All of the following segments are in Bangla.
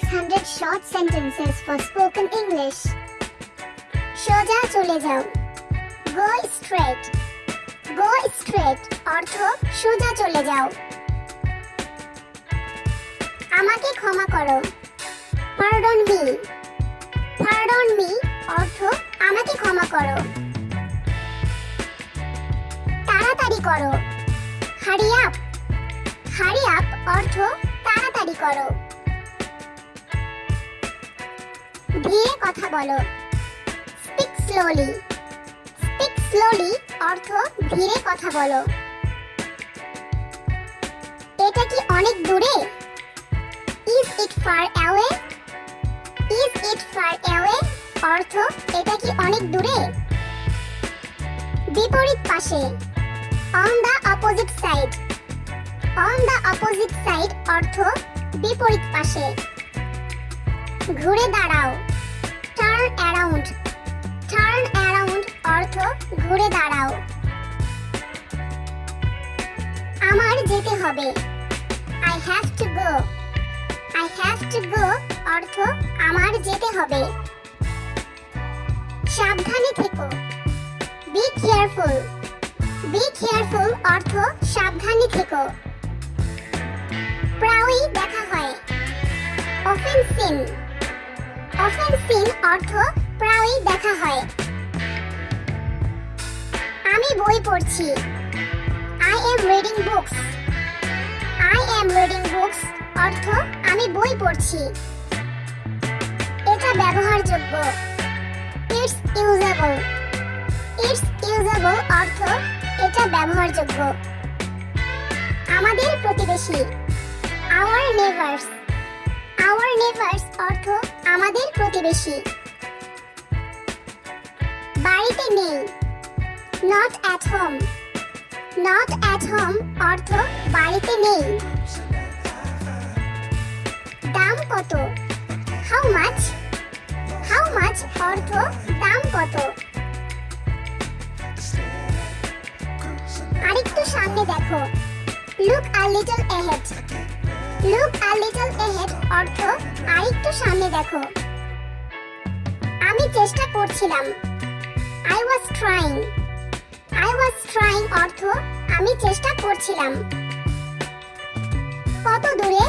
600 short sentences for spoken English. সোজা চলে যাও। গো স্ট্রেট গো স্ট্রেট অর্থ সোজা চলে যাও। আমাকে ক্ষমা করো। পার্ডন মি পার্ডন মি অর্থ আমাকে ক্ষমা করো। তাড়াতাড়ি করো। হারি আপ হারি আপ অর্থ তাড়াতাড়ি করো। ধীরে কথা বলো। স্পিক স্লোলি স্পিক স্লোলি অর্থ ধীরে কথা বলো। এটা কি অনেক দূরে? Is it far away is it far away অর্থ এটা কি অনেক দূরে? বিপরীত পাশে। On the opposite side on the opposite side অর্থ বিপরীত পাশে। ঘুরে দাঁড়াও। টার্ন অ্যারাউন্ড টার্ন অ্যারাউন্ড অর্থ ঘুরে দাঁড়াও। আমার যেতে হবে। I have to go I have to go অর্থ আমার যেতে হবে। সাবধানে থেকো। বি কেয়ারফুল বি কেয়ারফুল অর্থ সাবধানে থেকো। প্রায়ই দেখা হয়। অফেন অফেন অর্থ প্রায়ই দেখা হয়। আমি বই পড়ছি। I am reading books I am reading books অর্থ আমি বই পড়ছি। এটা ব্যবহারযোগ্য। ইটস ইউজেবল ইটস ইউজেবল অর্থ এটা ব্যবহারযোগ্য। আমাদের প্রতিবেশী। আওয়ার নেভার্স আওয়ার নেভার্স অর্থ আমাদের প্রতিবেশী। বাড়িতে নেই। Not at home not at home অর্থ বাড়িতে নেই। দাম কত? হাউ মাচ হাউ মাচ অর্থ দাম কত? আরেকটু সামনে দেখো। Look a little ahead look a little ahead অর্থ, আরেকটু সামনে দেখো। আমি চেষ্টা করছিলাম। I was trying I was trying অর্থ, আমি চেষ্টা করছিলাম। কত দূরে?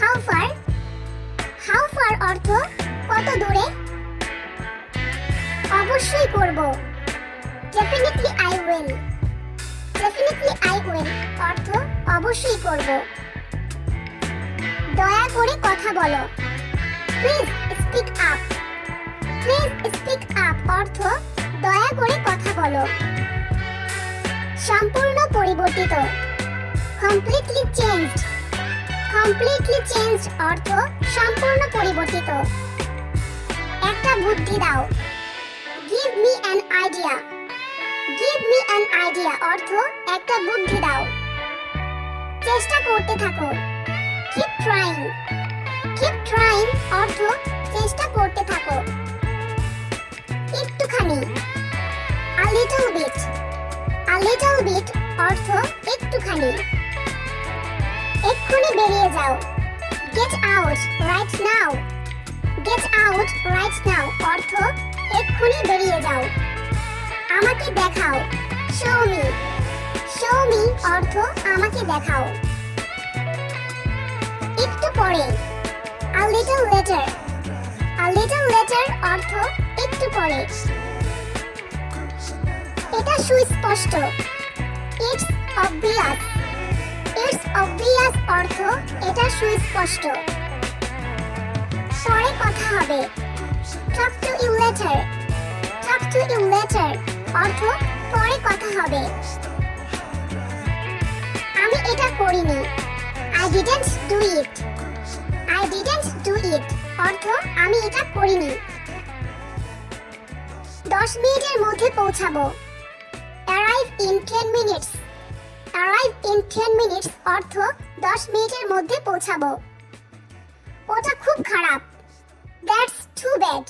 হাউ ফার হাউ ফার অর্থ, কত দূরে? অবশ্যই করব। Definitely I will definitely I will অর্থ, অবশ্যই করব। দয়া করে কথা বলো। Please speak up please speak up অর্থ দয়া করে কথা বলো। সম্পূর্ণ পরিবর্তিত। কমপ্লিটলি চেঞ্জড কমপ্লিটলি চেঞ্জড অর্থ সম্পূর্ণ পরিবর্তিত। একটা বুদ্ধি দাও। Give me an idea give me an idea অর্থ একটা বুদ্ধি দাও। চেষ্টা করতে থাকো। কিপ ট্রাইং কিপ ট্রাইং অর্থ চেষ্টা করতে থাকো। একটুখানি। A little bit a little bit অর্থ একটুখানি। এক্ষুনি বেরিয়ে যাও। Get out right now get out right now অর্থ এক্ষুনি বেরিয়ে যাও। আমাকে দেখাও। শো মি শো মি অর্থ আমাকে দেখাও। পরে a little later a little later অর্থ একটু পরে। এটা সুস্পষ্ট। ইটস অবভিয়াস ইটস অবভিয়াস অর্থ এটা সুস্পষ্ট। পরে কথা হবে। Talk to you later talk to you later অর্থ পরে কথা হবে। আমি এটা করিনি। I didn't do it I didn't do it অর্থ আমি এটা করিনি। দশ মিনিটের মধ্যে পৌঁছাবো। Arrive in ten minutes arrive in ten minutes অর্থ দশ মিনিটের মধ্যে পৌঁছাবো। ওটা খুব খারাপ। That's too bad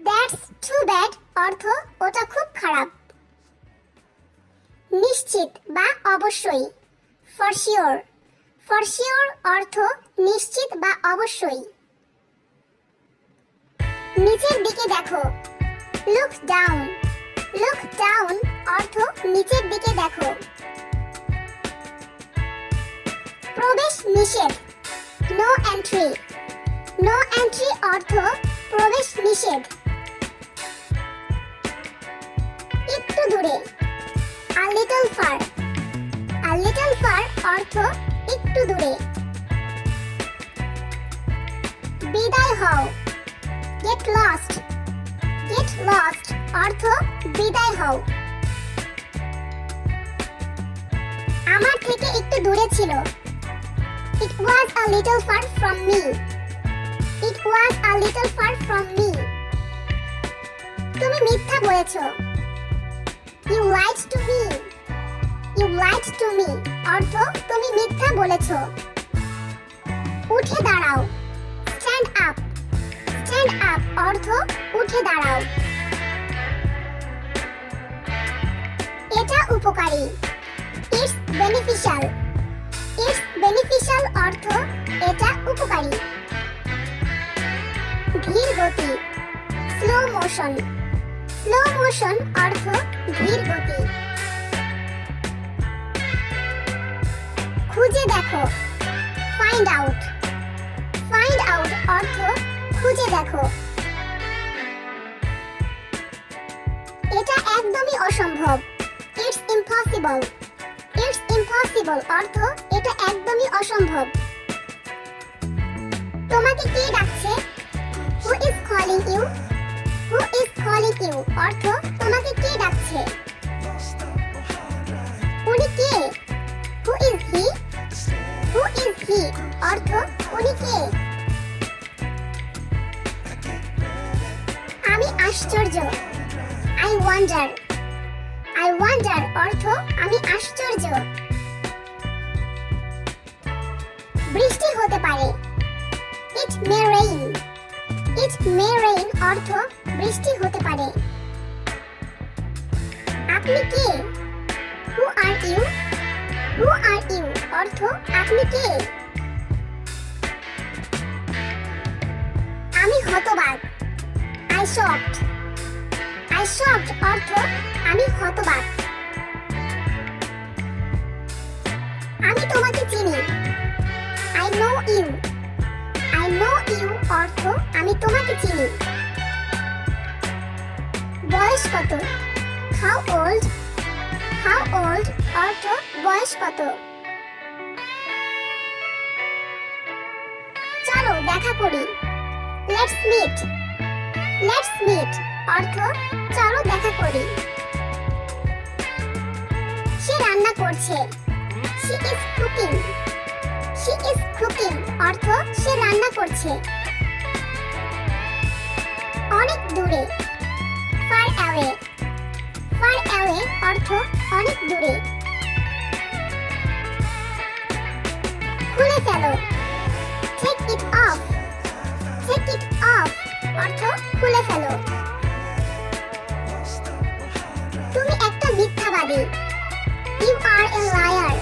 that's too bad অর্থ ওটা খুব খারাপ। নিশ্চিত বা অবশ্যই। ফর শিওর ফর শিওর অর্থ নিশ্চিত বা অবশ্যই? নিচের দিকে দেখো। লুক ডাউন লুক ডাউন অর্থ নিচের দিকে দেখো। প্রবেশ নিষেধ। নো এন্ট্রি নো এন্ট্রি অর্থ প্রবেশ নিষেধ। একটু দূরে। A little far a little far অর্থ একটু দূরে। বিদায় হও। গেট লস্ট গেট লস্ট অর্থ বিদায় হও। আমার থেকে একটু দূরে ছিল। It was a little far from me it was a little far from me তুমি মিথ্যা বলেছ। You lied to me you lied to me অর্থ তুমি মিথ্যা বলেছ। উঠে দাঁড়াও। স্ট্যান্ড আপ অর্থ উঠে দাঁড়াও। এটা উপকারী। ইটস বেনিফিশিয়াল ইটস বেনিফিশিয়াল অর্থ এটা উপকারী। ধীর গতি। স্লো মোশন স্লো মোশন অর্থ ধীর গতি। খুঁজে দেখো। ফাইন্ড আউট ফাইন্ড আউট অর্থ খুঁজে দেখো। এটা একদমই অসম্ভব। ইটস ইম্পসিবল ইটস ইম্পসিবল অর্থ এটা একদমই অসম্ভব। তোমাকে কে ডাকছে? Who is calling you who is calling you অর্থ তোমাকে কে ডাকছে? উনি কে? Who is he who is he অর্থ উনি কে? আমি আশ্চর্য। আই ওয়ান্ডার আই ওয়ান্ডার অর্থ, আমি আশ্চর্য। বৃষ্টি হতে পারে। ইট মে রেইন ইট মে রেইন অর্থ, বৃষ্টি হতে পারে। আপনি কে? হু are you who R you অর্থ, আপনি কে? আমি হতবাক। আই আই শকড অর্থ আমি হতবাক। আমি তোমাকে চিনি। I know you I know you অর্থ আমি তোমাকে চিনি। বয়স কত? হাউ ওল্ড হাউ ওল্ড অর্থ বয়স কত? চলো দেখা করি। লেটস মিট লেটস মিট অর্থ, চলো দেখা করি। সে রান্না করছে। She is cooking she is cooking অর্থ, সে রান্না করছে। অনেক দূরে। ফার অ্যাওয়ে ফার অ্যাওয়ে অর্থ, অনেক দূরে। খুলে ফেলো। Take it off take it off অর্থ খুলে ফেলো। তুমি একটা মিথ্যাবাদী। You are a liar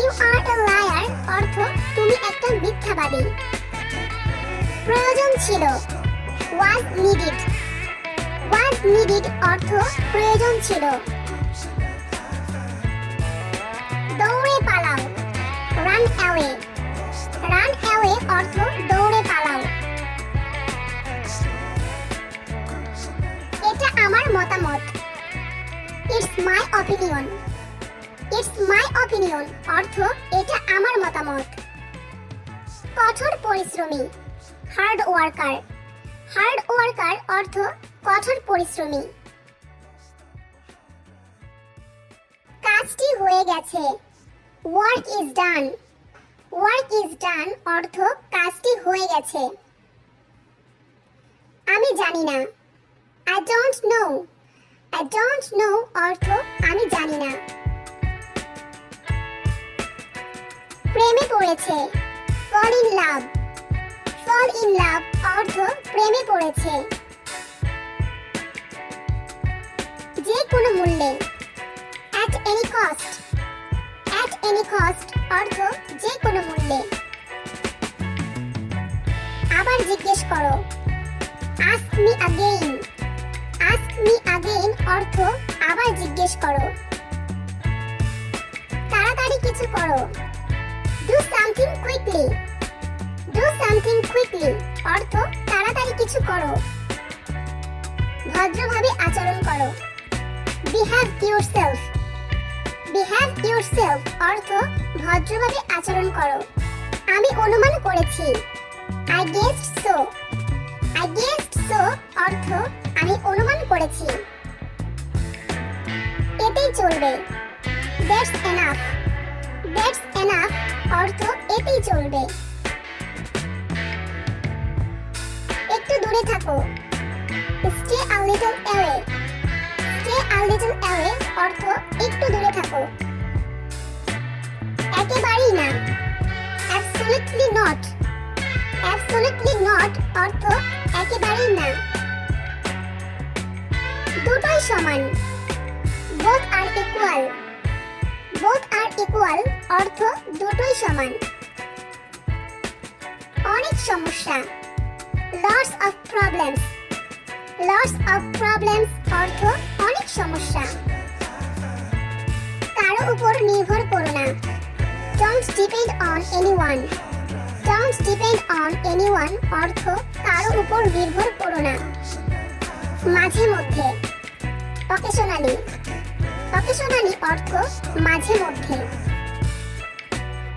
you are a liar অর্থ তুমি একটা মিথ্যাবাদী। প্রয়োজন ছিল। ওয়াজ নিডেড ওয়াজ নিডেড অর্থ প্রয়োজন ছিল। দৌড়ে পালাও। রান অ্যাওয়ে রান অ্যাওয়ে অর্থ দৌড়ে পালাও। মতামত। It's my opinion it's my opinion অর্থ এটা আমার মতামত। কঠোর পরিশ্রমী হার্ড ওয়ার্কার হার্ড ওয়ার্কার অর্থ কঠোর পরিশ্রমী। কাজটি হয়ে গেছে। Work is done work is done অর্থ কাজটি হয়ে গেছে। আমি জানি না। I don't know I don't know অর্থ আমি জানি না। প্রেমে পড়েছে। Fall in love fall in love অর্থ প্রেমে পড়েছে। যে কোনো মূল্যে। At any cost at any cost অর্থ যে কোনো মূল্যে। জিজ্ঞেস করো। Ask me again me again অর্থ আবার জিজ্ঞেস করো। তাড়াতাড়ি কিছু করো। Do something quickly do something quickly অর্থ তাড়াতাড়ি কিছু করো। ভদ্রভাবে আচরণ করো। বিহেভ ইউরসেলফ বিহেভ ইউরসেলফ অর্থ ভদ্রভাবে আচরণ করো। আমি অনুমান করেছি। I guessed so I guessed so অর্থ আমি অনুমান করেছি। এতেই চলবে। দ্যাটস এনাফ দ্যাটস এনাফ অর্থ এতেই চলবে। একটু দূরে থাকো। Stay a little away stay a little away অর্থ একটু দূরে থাকো। একেবারেই না। অ্যাবসলিউটলি নট অ্যাবসলিউটলি নট অর্থ একেবারেই না। দুটোই সমান। Both are equal both are equal অর্থ দুটোই সমান। অনেক সমস্যা। Lots of problems lots of problems অর্থ অনেক সমস্যা। কারও উপর নির্ভর করো না। Don't depend on anyone don't depend on anyone অর্থ কারও উপর নির্ভর করো না। মাঝে মধ্যে। অকেশনালি অকেশনালি অর্থ মাঝে মধ্যে।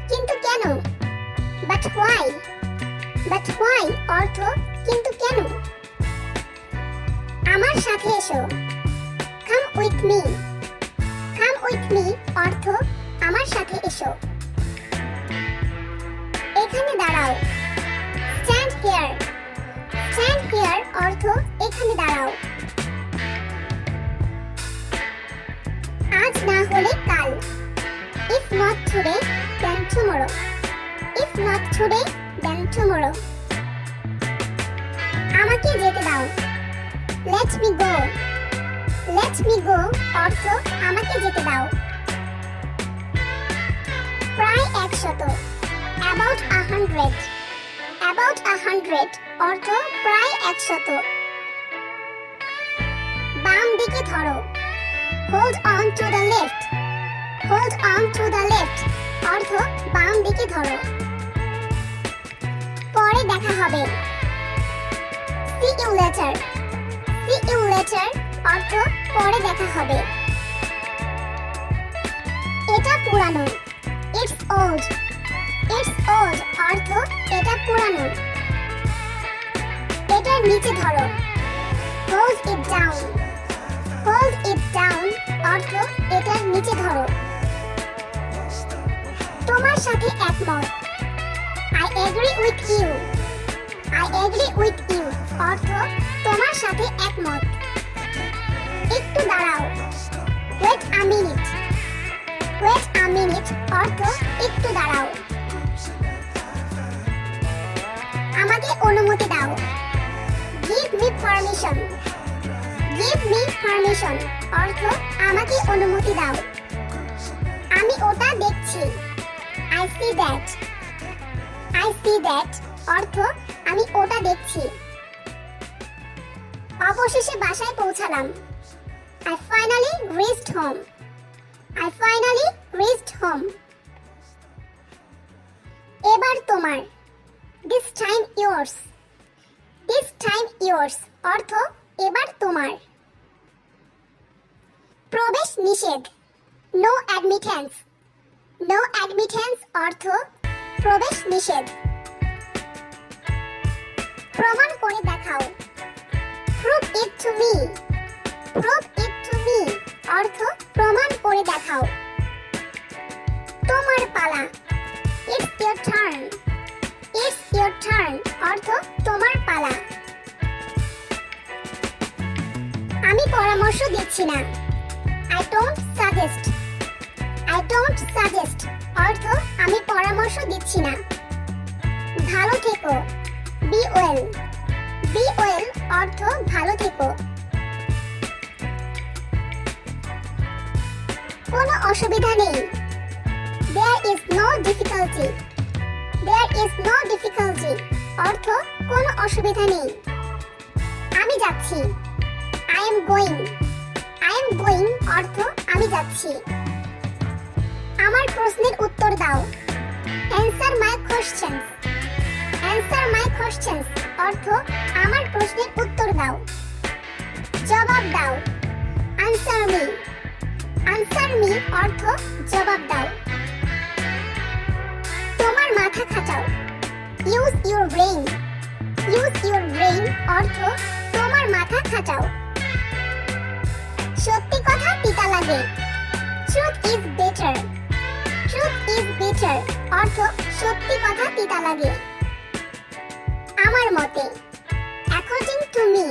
কিন্তু কেন? বাট হোয়াই বাট হোয়াই অর্থ কিন্তু কেন? আমার সাথে এসো। Come with me come with me অর্থ আমার সাথে এসো। এখানে দাঁড়াও। স্ট্যান্ড হিয়ার স্ট্যান্ড হিয়ার অর্থ এখানে দাঁড়াও। আজ না হলে কাল। If not today then tomorrow if not today then tomorrow আমাকে যেতে দাও। Let me go let me go অর্থ আমাকে যেতে দাও। প্রায় একশত। About a hundred about a hundred অর্থ প্রায় একশত। বাম দিকে ধরো। Hold on to the left hold on to the left অর্থ বাম দিকে ধরো। পরে দেখা হবে। See you later see you later অর্থ পরে দেখা হবে। এটা পুরানো। ইটস ওল্ড ইটস ওল্ড অর্থ এটা পুরানো। এটার নিচে ধরো। Hold it down hold it down অর্থ এটার নিচে ধরো। তোমার সাথে একমত। I agree with you I agree with you অর্থ তোমার সাথে একমত। একটু দাঁড়াও। Wait a minute wait a minute অর্থ একটু দাঁড়াও। আমাকে অনুমতি দাও। Give me permission give me permission অর্থ, আমাকে অনুমতি দাও। আমি ওটা দেখছি। I see that I see that অর্থ, আমি ওটা দেখছি। অবশেষে বাসায় পৌঁছালাম। I finally reached home I finally reached home এবার তোমার। This time yours this time yours অর্থ, এবার তোমার। প্রবেশ নিষেধ। নো অ্যাডমিটেন্স নো অ্যাডমিটেন্স অর্থ প্রবেশ নিষেধ। প্রমাণ করে দেখাও। Prove it to me prove it to me অর্থ প্রমাণ করে দেখাও। তোমার পালা। It's your turn it's your turn অর্থ তোমার পালা। আমি পরামর্শ দিচ্ছি না। I don't suggest I don't suggest অর্থ, আমি পরামর্শ দিচ্ছি না। ভালো থেকো। বি ওয়েল বি ওয়েল অর্থ, ভালো থেকো। কোনো অসুবিধা নেই। There is no difficulty there is no difficulty অর্থ, কোনো অসুবিধা নেই। আমি যাচ্ছি। I am going I am going অর্থ আমি যাচ্ছি। আমার প্রশ্নের উত্তর দাও। Answer my questions answer my questions অর্থ আমার প্রশ্নের উত্তর দাও। জবাব দাও। আনসার মি আনসার মি অর্থ জবাব দাও। তোমার মাথা খাটাও। Use your brain use your brain অর্থ তোমার মাথা খাটাও। সত্যি কথা তিতা লাগে। Truth is better truth is better অর্থ সত্যি কথা তিতা লাগে। আমার মতে according to me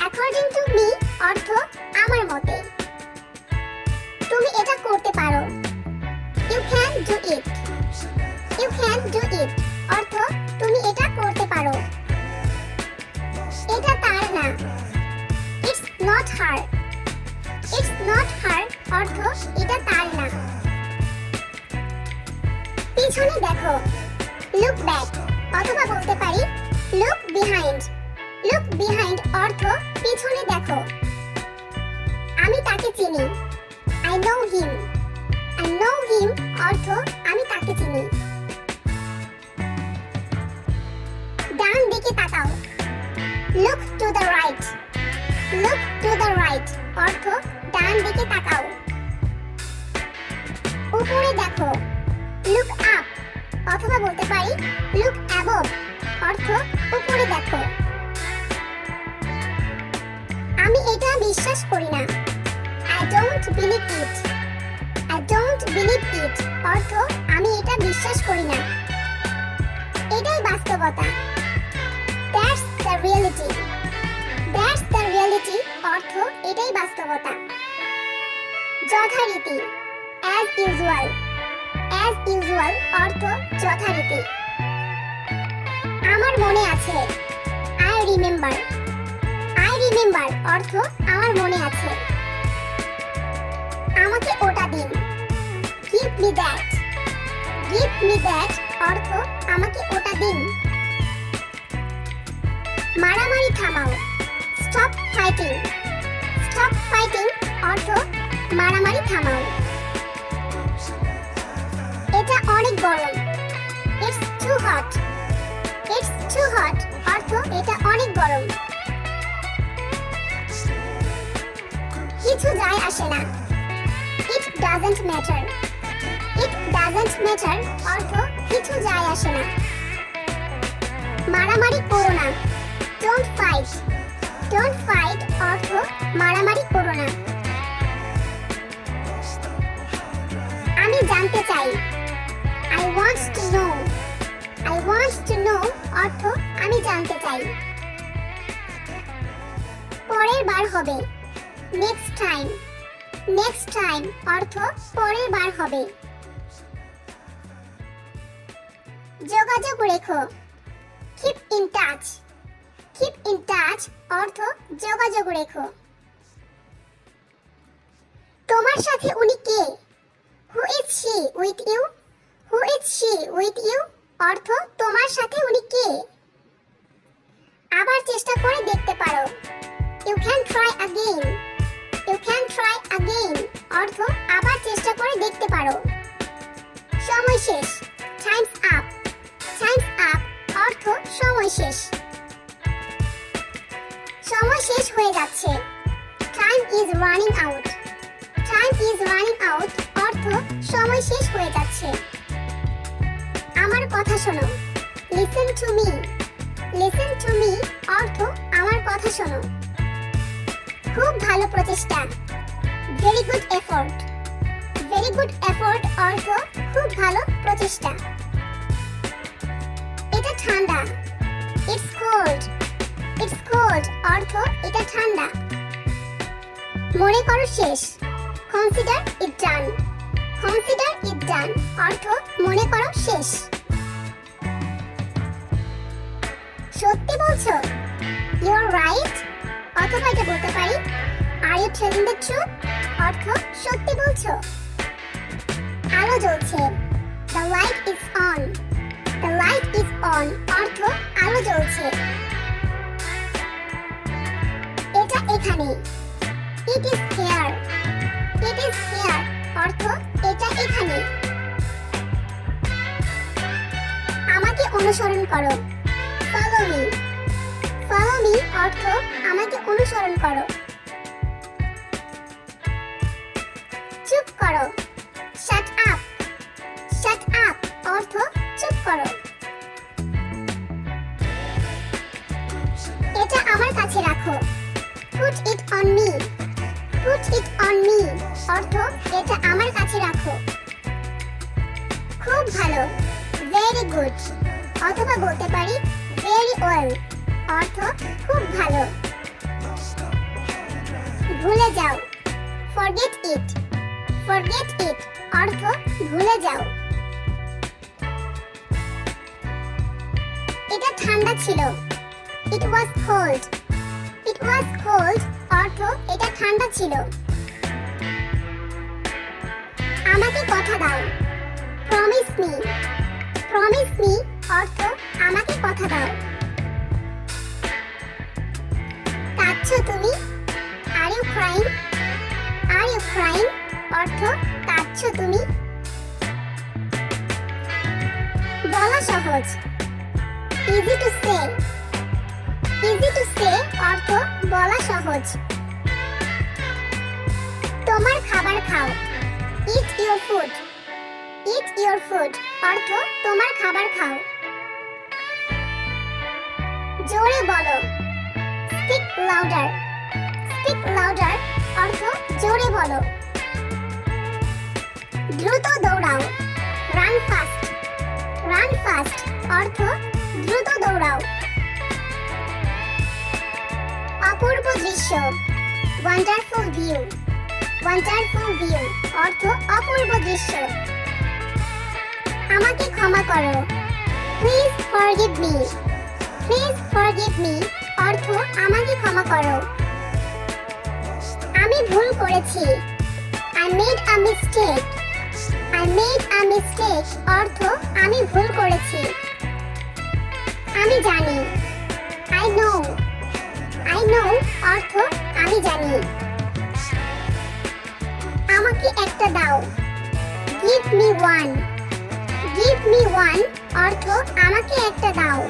according to me অর্থ আমার মতে। তুমি এটা করতে পারো। You can do it you can do it অর্থ তুমি এটা করতে পারো। এটা তার না। It's not her it's not her অর্থ এটা তার না। পিছনে দেখো লুক ব্যাক অথবা বলতে পারি লুক বিহাইন্ড লুক বিহাইন্ড অর্থ পিছনে দেখো। আমি তাকে চিনি। I know him I know him অর্থ আমি তাকে চিনি। ডান দিকে তাকাও। Look to the right look to the right অর্থ ডান দিকে তাকাও। উপরে দেখো লুক আপ অথবা বলতে পারি লুক অ্যাবভ অর্থ উপরে দেখো। আমি এটা বিশ্বাস করি না। I don't believe it I don't believe it অর্থ আমি এটা বিশ্বাস করি না। এটাই বাস্তবতা। That's the reality that's the reality অর্থ এটাই বাস্তবতা। যথারীতি। অ্যাজ ইউজুয়াল অ্যাজ ইউজুয়াল অর্থ যথারীতি। আমার মনে আছে আই রিমেম্বার আই রিমেম্বার অর্থ আমার মনে আছে। আমাকে ওটা দিন। Give me that give me that অর্থ আমাকে ওটা দিন। মারামারি থামাও। স্টপ ফাইটিং স্টপ ফাইটিং অর্থ মারামারি থামাও। এটা অনেক গরম it's too hot it's too hot অর্থ, এটা অনেক গরম কিছু যায় আসে না। It doesn't matter it doesn't matter অর্থ, কিছু যায় আসে না। মারামারি করো না। ডোন্ট ফাইট ডোন্ট ফাইট অর্থ, মারামারি করো না। আমি জানতে চাই। I want to know I want to know অর্থ আমি জানতে চাই। পরের বার হবে। নেক্সট টাইম নেক্সট টাইম অর্থ পরের বার হবে। যোগাযোগ রেখো। Keep in touch keep in touch অর্থ যোগাযোগ রেখো। তোমার সাথে উনি কে? Who is she with you who is she with you অর্থ, তোমার সাথে উনি কে? আবার চেষ্টা করে দেখতে পারো। You can try again you can try again অর্থ, আবার চেষ্টা করে দেখতে পারো। সময় শেষ। টাইমস আপ টাইমস আপ অর্থ, সময় শেষ। সময় শেষ হয়ে যাচ্ছে। Time is running out time is running out অর্থ সময় শেষ হয়ে যাচ্ছে। আমার কথা শোনো। Listen to me listen to me অর্থ আমার কথা শোনো। খুব ভালো প্রচেষ্টা। Very good effort very good effort অর্থ খুব ভালো প্রচেষ্টা। এটা ঠান্ডা। ইটস কোল্ড ইটস কোল্ড অর্থ এটা ঠান্ডা। মনে করো শেষ। Consider it done consider it ডান অর্থ মনে করো শেষ। সত্যি বলছো? ইউ আর রাইট অথবা এটা বলতে পারি are you telling the truth অর্থ সত্যি বলছো। আলো জ্বলছে। The light is on the light is on অর্থ আলো জ্বলছে। এটা এখানে it is here it is here অর্থ এটা এখানে। আমাকে অনুসরণ করো। ফলো মি ফলো মি অর্থ আমাকে অনুসরণ করো। চুপ করো। শাট আপ শাট আপ অর্থ চুপ করো। এটা আমার কাছে রাখো। Put it on me put it on me অর্থ, এটা আমার কাছে রাখো। খুব ভালো। ভেরি গুড অথবা বলতে পারি ভেরি ওয়েল অর্থ, খুব ভালো। ভুলে যাও। ফরগেট ইট ফরগেট ইট অর্থ, ভুলে যাও। এটা ঠান্ডা ছিল। It was cold was cold অর্থ, এটা ঠান্ডা ছিল। আমাকে কথা দাও। প্রমিস মি প্রমিস মি অর্থ, আমাকে কথা দাও। কাঁদছো তুমি? Are you crime are you crime অর্থ, কাঁদছো তুমি? বলা সহজ। Easy to say easy to say অর্থ বলা সহজ। তোমার খাবার খাও। Eat your food eat your food অর্থ তোমার খাবার খাও। জোরে বলো। স্পিক লাউডার স্পিক লাউডার অর্থ জোরে বলো। দ্রুত দৌড়াও। রান ফাস্ট রান ফাস্ট অর্থ দ্রুত দৌড়াও। অপূর্ব দৃশ্য। ওয়ান্ডারফুল ভিউ ওয়ান্ডারফুল ভিউ অর্থ অপূর্ব দৃশ্য। আমাকে ক্ষমা করো। Please forgive me please forgive me অর্থ আমাকে ক্ষমা করো। আমি ভুল করেছি। I made a mistake I made a mistake অর্থ আমি ভুল করেছি। আমি জানি। আই নো আই নো অর্থ আমি জানি। আমাকে একটা দাও। Give me one give me one অর্থ আমাকে একটা দাও।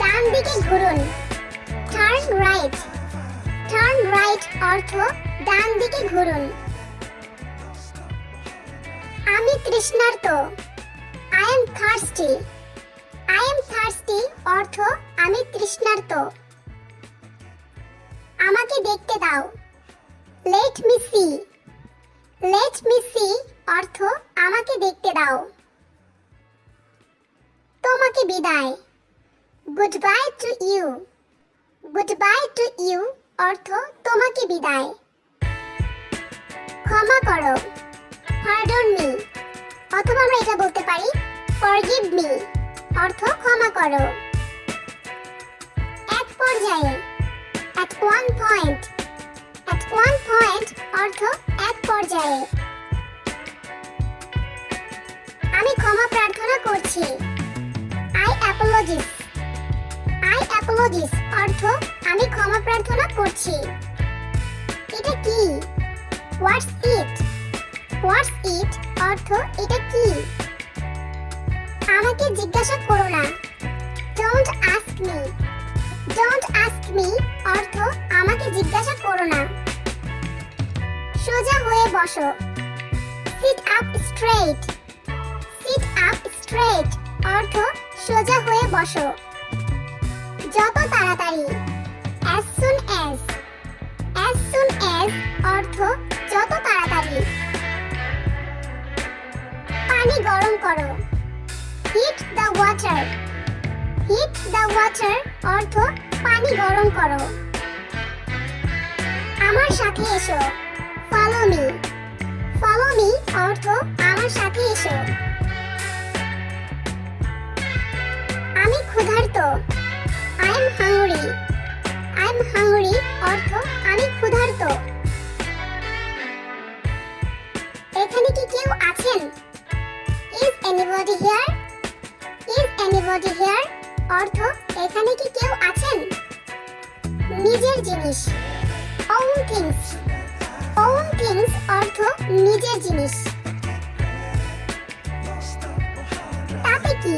ডান দিকে ঘুরুন। টার্ন রাইট টার্ন রাইট অর্থ ডান দিকে ঘুরুন। আমি তৃষ্ণার্ত। I am thirsty I am thirsty অর্থ, আমি তৃষ্ণার্ত। আমাকে দেখতে দাও। Let me see let me see অর্থ, আমাকে দেখতে দাও। তোমাকে বিদায়। Goodbye to you goodbye to you অর্থ, তোমাকে বিদায়। ক্ষমা করো। পার্ডন মি অথবা আমরা এটা বলতে পারি ফরগিভ মি অর্থ ক্ষমা করো। এক পর্যায়ে, at one point, at one point অর্থ এক পর্যায়ে। আমি ক্ষমা প্রার্থনা করছি। আই অ্যাপোলজিস আই অ্যাপোলজিস অর্থ আমি ক্ষমা প্রার্থনা করছি। এটা কি? হোয়াটস ইট হোয়াটস ইট অর্থ এটা কি? আমাকে জিজ্ঞাসা করো না। Don't ask me don't ask me অর্থ আমাকে জিজ্ঞাসা করো না। সোজা হয়ে বসো। Sit up straight sit up straight অর্থ সোজা হয়ে বসো। যত তাড়াতাড়ি। As soon as as soon as অর্থ যত তাড়াতাড়ি। পানি গরম করো। Heat the water heat the water অর্থ পানি গরম করো। আমার সাথে এসো। ফলো মি ফলো মি অর্থ আমার সাথে এসো। আমি ক্ষুধার্ত। I am hungry I am hungry অর্থ আমি ক্ষুধার্ত। এখানে কি কেউ আছেন? Is anybody here is anybody here অর্থ এখানে কি কেউ আছেন? নিজের জিনিস। Own things own things অর্থ নিজের জিনিস। তাতে কি?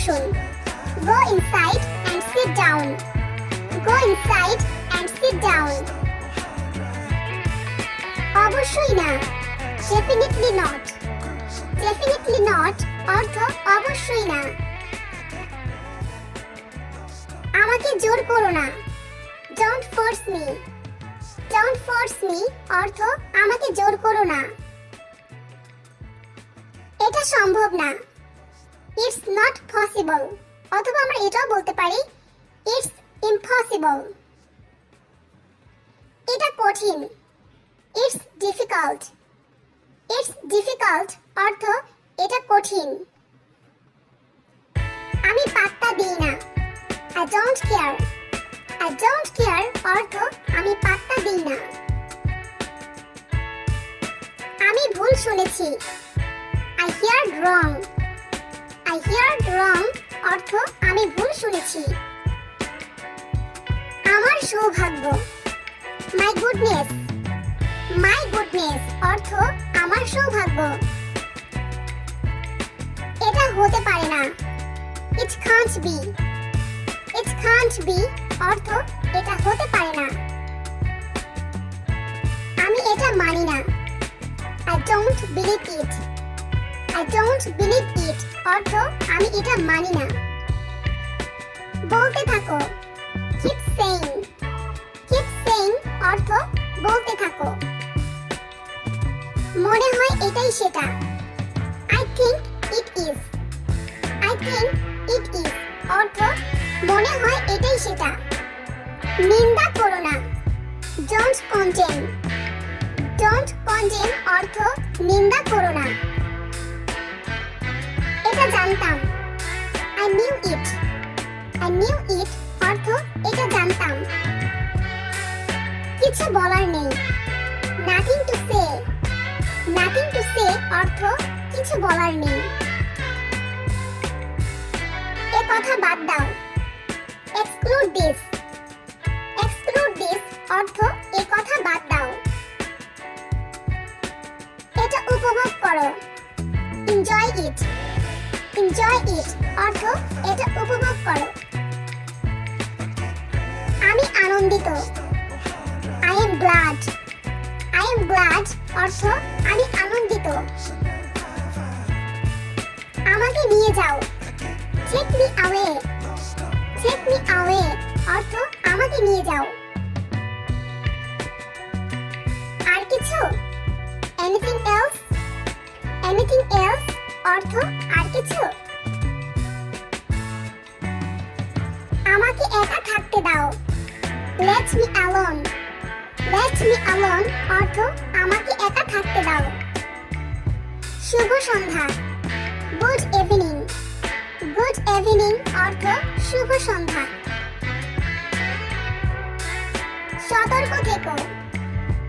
বসুন go inside and sit down go inside and sit down অবশ্যই না। ডেফিনেটলি নট ডেফিনেটলি নট অর্থ অবশ্যই না। আমাকে জোর করো না। Don't force me don't force me অর্থ আমাকে জোর করো না। এটা সম্ভব না। ইটস নট পসিবল অথবা আমরা এটাও বলতে পারি ইটস ইম্পসিবল এটা কঠিন। ইটস ডিফিকাল্ট ইটস ডিফিকাল্ট অর্থ এটা কঠিন। আমি পাত্তা দিই না। I don't care I don't care অর্থ আমি পাত্তা দিই না। আমি ভুল শুনেছি। I hear wrong I hear wrong অর্থ আমি ভুল শুনেছি। আমার সৌভাগ্য। মাই গুডনেস মাই গুডনেস অর্থ আমার সৌভাগ্য। এটা হতে পারে না। It can't be it can't be অর্থ এটা হতে পারে না। আমি এটা মানি না। I don't believe it I don't believe it অর্থ আমি এটা মানি না। বলতে থাকো। কিপ সেইং কিপ সেইং অর্থ বলতে থাকো। মনে হয় এটাই সেটা। I think it is I think it is অর্থ মনে হয় এটাই সেটা। নিন্দা করো না। ডোন্ট কন্টেম ডোন্ট কন্টেম অর্থ নিন্দা করো না। এটা জানতাম। I knew it I knew it অর্থ এটা জানতাম। কিছু বলার নেই। Nothing to say nothing to say অর্থ কিছু বলার নেই। এ কথা বাদ দাও। এক্সক্লুড দিস এক্সক্লুড দিস অর্থ এ কথা বাদ দাও। এটা উপভোগ করো। এনজয় ইট এনজয় ইট অর্থ এটা উপভোগ করো। আমি আনন্দিত। I am glad I am glad অর্থ আমি আনন্দিত। আমাকে নিয়ে যাও। Take me away take me away নিয়ে যাও। আর কিছু? এনিথিং এলস এনিথিং এলস অর্থ আর কিছু? আমাকে একা থাকতে দাও। Let me alone let me alone অর্থ আমাকে একা থাকতে দাও। শুভ সন্ধ্যা। গুড ইভিনিং গুড ইভিনিং অর্থ শুভ সন্ধ্যা। সতর্ক থেকো।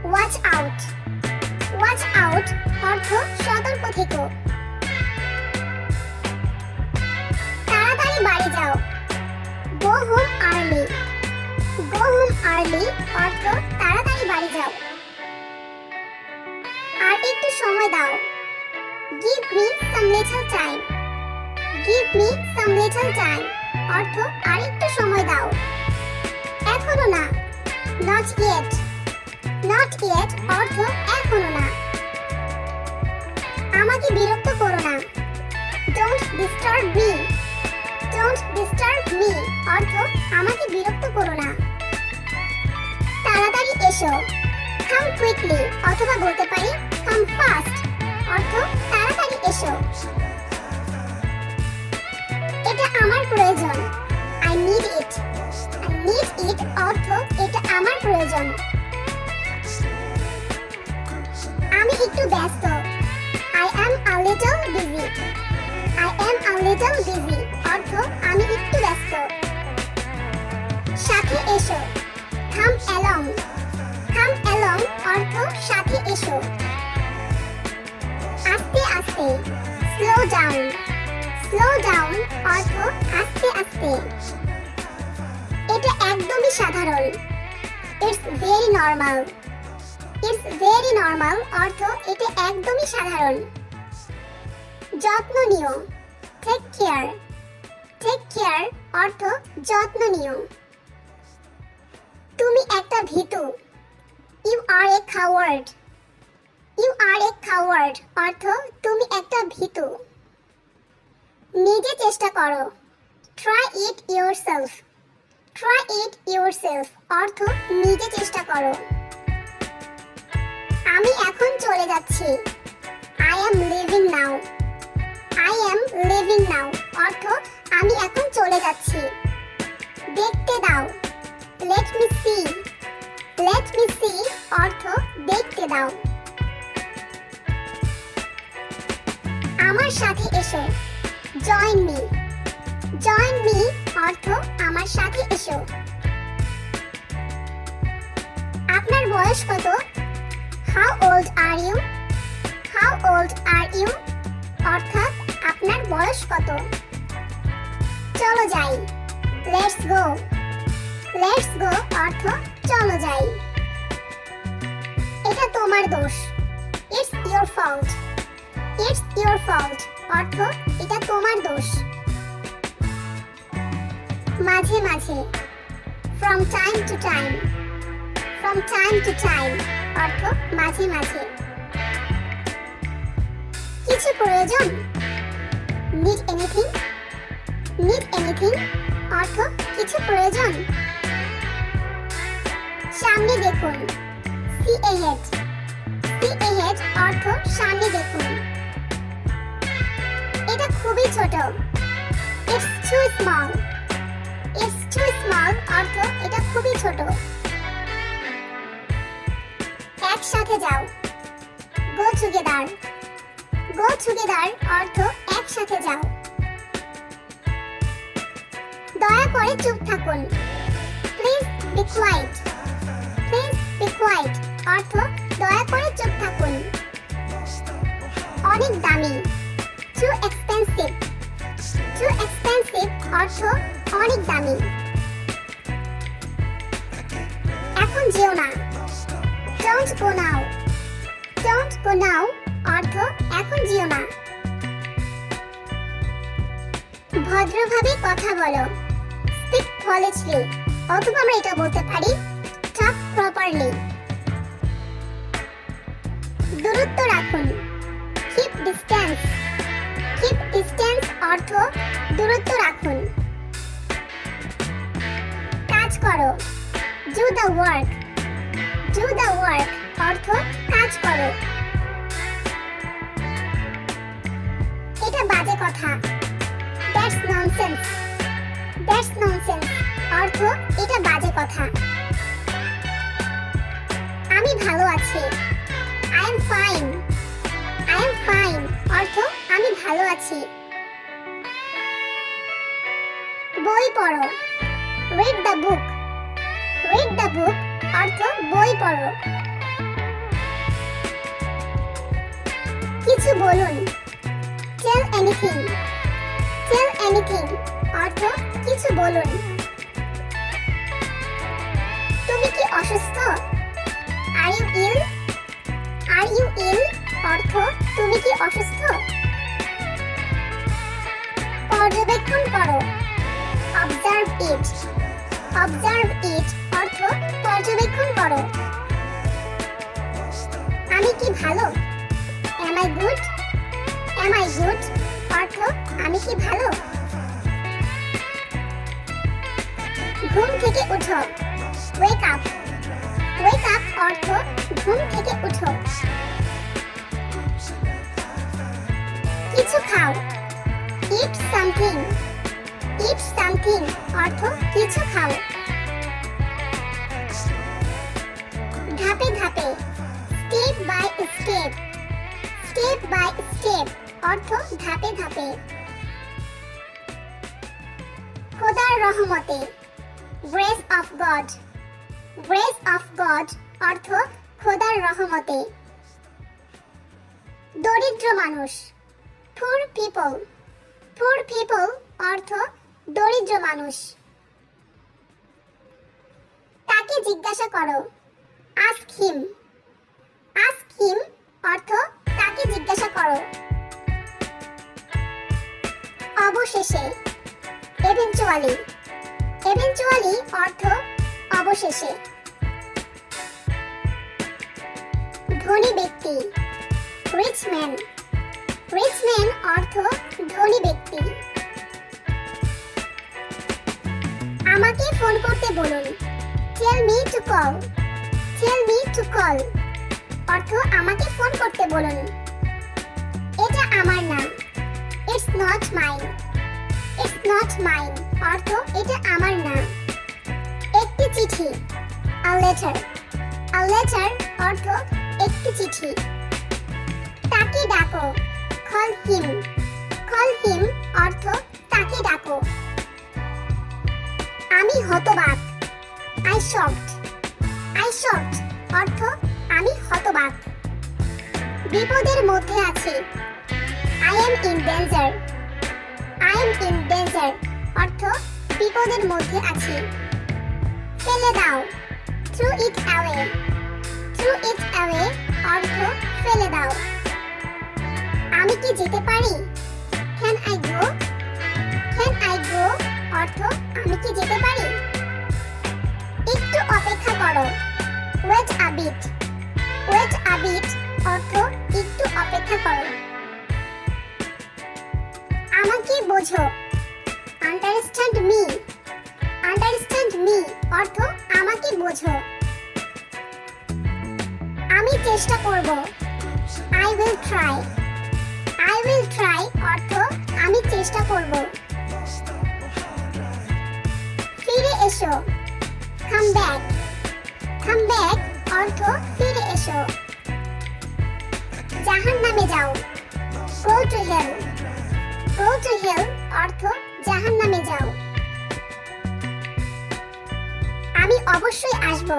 ওয়াচ আউট ওয়াচ আউট অর্থ সতর্ক থেকো। বাড়ি যাও। Go home early go home early অর্থ তাড়াতাড়ি বাড়ি যাও। আর একটু সময় দাও। Give me some little time give me some little time অর্থ আর একটু সময় দাও। এখনও না। নট ইয়েট নট ইয়েট অর্থ এখনও না। আমাকে বিরক্ত করো না। Don't disturb me don't disturb me অর্থ আমাকে বিরক্ত করো না। তাড়াতাড়ি এসো। কাম কুইকলি অথবা বলতে পারি কাম ফাস্ট অর্থ তাড়াতাড়ি এসো। এটা আমার প্রয়োজন। I need it I need it অর্থ এটা আমার প্রয়োজন। আমি একটু ব্যস্ত। I am a little busy I am a little busy অর্থ আমি একটু ব্যস্ত। সাথে এসো। অ্যালং অ্যালং অর্থ সাথে এসো। আস্তে আস্তে। Slow down. স্লো ডাউন আস্তে আস্তে। এটা একদমই সাধারণ। It's very normal it's very normal অর্থ এটা একদমই সাধারণ। যত্ন নিও। টেক কেয়ার টেক কেয়ার অর্থ যত্ন নিও। তুমি একটা ভীতু। You are a coward you are a coward অর্থ তুমি একটা ভীতু। নিজে চেষ্টা করো। Try it yourself try it yourself অর্থ নিজে চেষ্টা করো। আমি এখন চলে যাচ্ছি। I am leaving now I am leaving now অর্থ আমি এখন চলে যাচ্ছি। দেখতে দাও। Let me see let me see অর্থ দেখতে দাও। আমার সাথে এসো। জয়েন মি জয়েন মি অর্থ আমার সাথে এসো। আপনার বয়স কত? How old are you how old are you অর্থাৎ আপনার বয়স কত? চলো যাই। লেটস গো লেটস গো অর্থ চলো যাই। এটা তোমার দোষ। It's your fault it's your fault অর্থ এটা তোমার দোষ। মাঝে মাঝে from time to time from time to time অর্থ মাঝে মাঝে। কিছু প্রয়োজন? নিড এনিথিং নিড এনিথিং অর্থ কিছু প্রয়োজন? সামনে দেখুন। সি এহেড সি এহেড অর্থ সামনে দেখুন। এটা খুবই ছোট। It's too small it's too small অর্থ এটা খুবই ছোট। একসাথে যাও। গো টুগেদার গো টুগেদার অর্থ একসাথে যাও। দয়া করে চুপ থাকুন। Please be quiet please be quiet অর্থ, দয়া করে চুপ থাকুন। অনেক দামি। টু এক্সপেন্সিভ টু এক্সপেন্সিভ অর্থ অনেক দামি। এখন যেও না। Don't go now don't go নাও অর্থ এখন যেও না। ভদ্রভাবে কথা বলো। স্পিক পলিশলি অথবা আমরা এটা বলতে পারি টক প্রপারলি দূরত্ব রাখুন। কিপ ডিস্টেন্স কিপ ডিস্টেন্স অর্থ দূরত্ব রাখুন। কাজ করো। Do the work do the work অর্থ কাজ করো। এটা বাজে কথা। দ্যাটস ননসেন্স দ্যাটস ননসেন্স অর্থ, এটা বাজে কথা। আমি ভালো আছি। I am fine I am fine অর্থ, আমি ভালো আছি। বই পড়ো। Read the book read the book অর্থ, বই পড়ো। কিছু বলুন। টেল এনিথিং টেল এনিথিং অর্থ কিছু বলুন তুমি কি অসুস্থ? Are you ill are you ইল অর্থ, তুমি কি অসুস্থ? পর্যবেক্ষণ করো। অবজার্ভ ইট অবজার্ভ ইট অর্থ, পর্যবেক্ষণ করো। আমি কি ভালো? Am I good am I good অর্থ, আমি কি ভালো? ঘুম থেকে উঠো। ওয়েক আপ ওয়েক আপ অর্থ ঘুম থেকে উঠো। কিছু খাও। ইট সামথিং ইট সামথিং অর্থ কিছু খাও। ধাপে ধাপে। Step by step step by step অর্থ ধাপে ধাপে। খোদার রহমতে। Grace of God grace of God অর্থ খোদার রহমতে। দরিদ্র মানুষ। পুর পিপল পুর পিপল অর্থ দরিদ্র মানুষ। তাকে জিজ্ঞাসা করো আস্ক হিম আস্ক হিম অর্থ তাকে জিজ্ঞাসা করো। অবশেষে এভেঞ্চুয়ালি এভেঞ্চুয়ালি অর্থ অবশেষে। ধনী ব্যক্তি রিচ ম্যান রিচ ম্যান অর্থ ধনী ব্যক্তি। আমাকে ফোন করতে বলুন। Tell me to call tell me to call অর্থ আমাকে ফোন করতে বলুন। এটা আমার নাম। It's not mine it's not mine অর্থ, এটা আমার নাম একটি চিঠি। আ লেটার আ লেটার অর্থ, একটি চিঠি। তাকে ডাকো। কল হিম কল হিম অর্থ, তাকে ডাকো। আমি হতবাক। আই শকড আই শকড অর্থ, আমি হতবাক। বিপদের মধ্যে আছি। I am in danger I in danger, অর্থ বিপদের মধ্যে আছি। ফেলে দাও। Throw it away. Throw it away, অর্থ ফেলে দাও। আমি কি যেতে পারি? Can I go can I go অর্থ আমি কি যেতে পারি? একটু অপেক্ষা করো। Wait a bit wait a bit অর্থ একটু অপেক্ষা করো। আমাকে বোঝো। আন্ডারস্ট্যান্ড মি আন্ডারস্ট্যান্ড মি অর্থ আমাকে বোঝো। আমি চেষ্টা করব। I will try I will try অর্থ আমি চেষ্টা করব। ফিরে এসো। কাম ব্যাক কাম ব্যাক অর্থ ফিরে এসো। জাহান নামে যাও। Go to hell go to hell, অর্থ জাহান নামে যাও। আমি অবশ্যই আসব।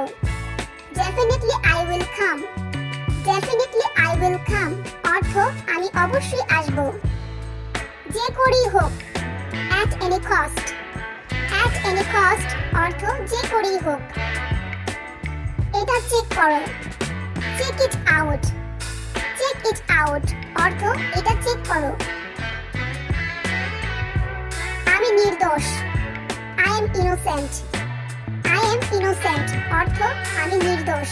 Definitely I will come definitely I will come অর্থ আমি অবশ্যই আসব। যে করেই হোক at any cost at any cost অর্থ যে করেই হোক। এটা চেক করো। Check it out check it out অর্থ এটা চেক করো। নির্দোষ। I am innocent I am innocent অর্থ আমি নির্দোষ।